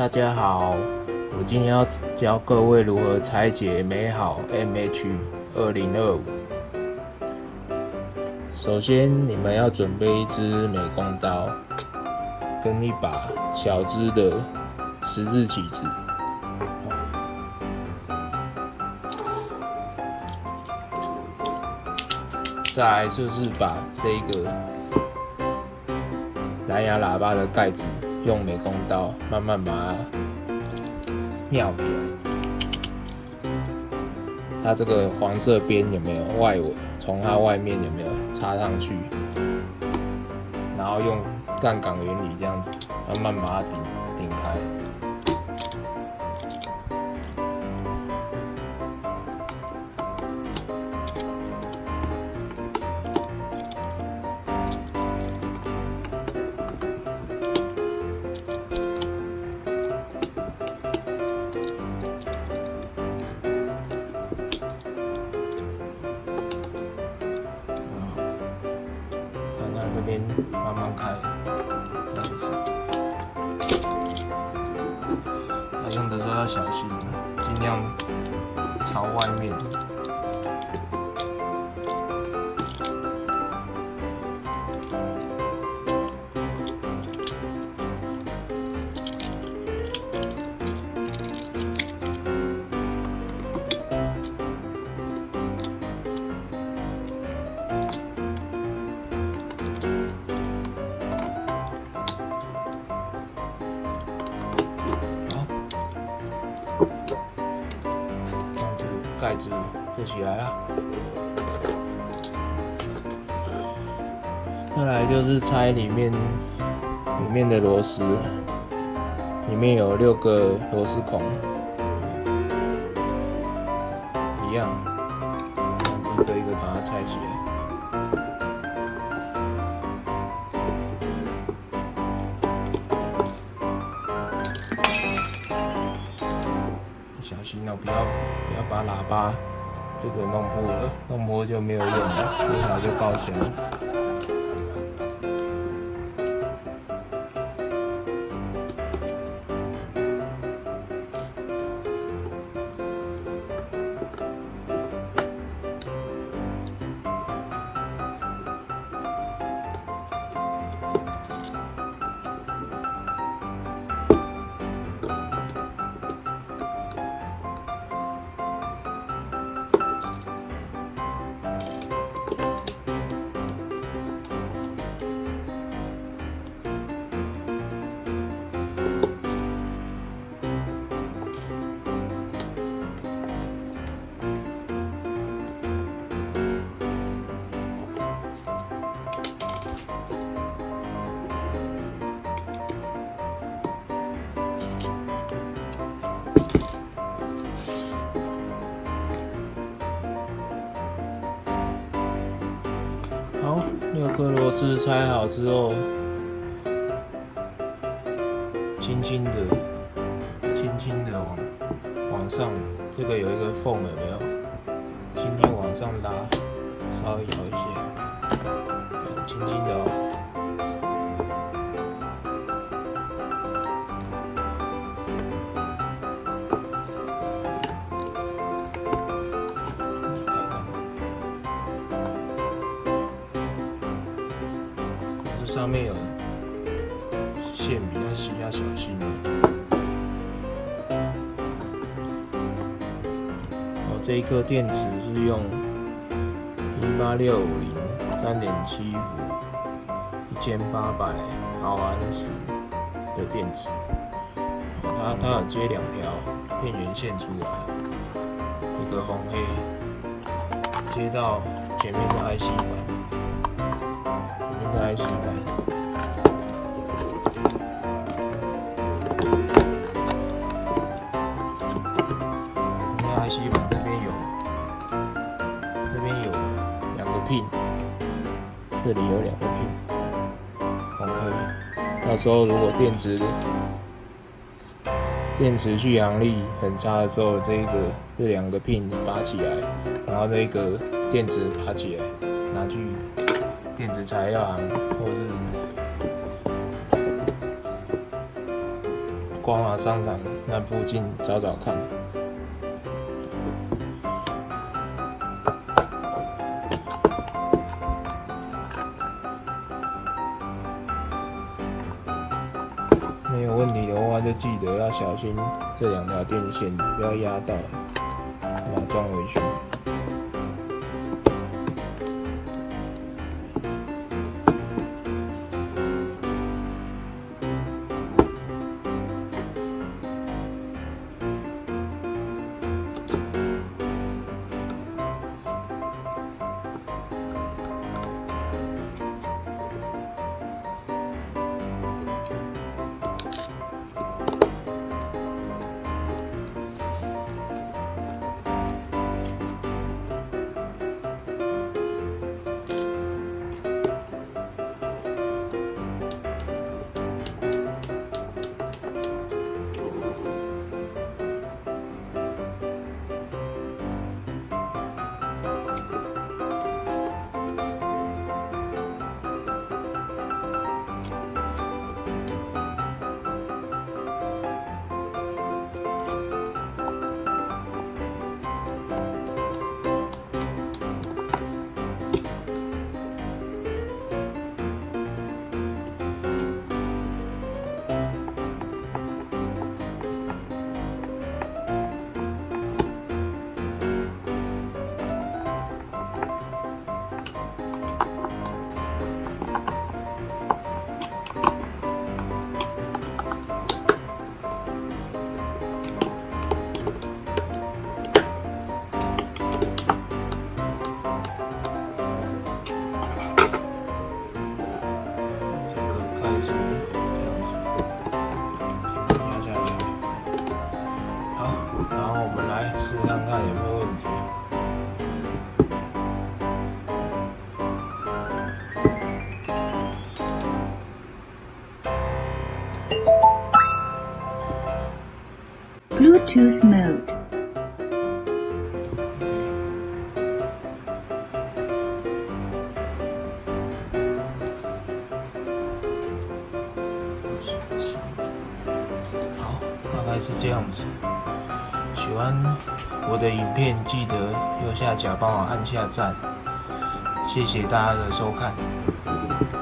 大家好，我今天要教各位如何拆解美好 MH 二零二五。首先，你们要准备一支美工刀，跟一把小支的十字起子。再来就是把这个蓝牙喇叭的盖子。用美工刀慢慢把它描起来，它这个黄色边有没有外围？从它外面有没有插上去？然后用杠杆原理这样子慢慢把它顶顶开。边慢慢开，这样子。那用的时候要小心，尽量朝外面。盖子就起来了，再来就是拆里面里面的螺丝，里面有六个螺丝孔，一样，一个一个把它拆起来。小心哦，不要不要把喇叭这个弄破了，弄破就没有用了，空调就报销。六颗螺丝拆好之后，轻轻的、轻轻的往往上，这个有一个缝，有没有？轻轻往上拉，稍微摇一些，轻轻的哦。上面有线，比较细，要小心。哦，这一颗电池是用一八六五零三点七伏一千八百毫安时的电池。它它有接两条电源线出来，一个红黑，接到前面的 IC 板。在 IC 板，那 IC 板这边有，这边有两个 pin，这里有两个 pin，红黑。到时候如果电池电池续航力很差的时候，这个这两个 pin 拔起来，然后那个电池拔起来，拿去。电子材料行，或者是挂光华商场那附近找找看。没有问题的话，就记得要小心这两条电线，不要压到，把它装回去。开始这样子，压下去。好，然后我们来试试看看有没有问题。Bluetooth mode. 概是这样子。喜欢我的影片，记得右下角帮我按下赞，谢谢大家的收看。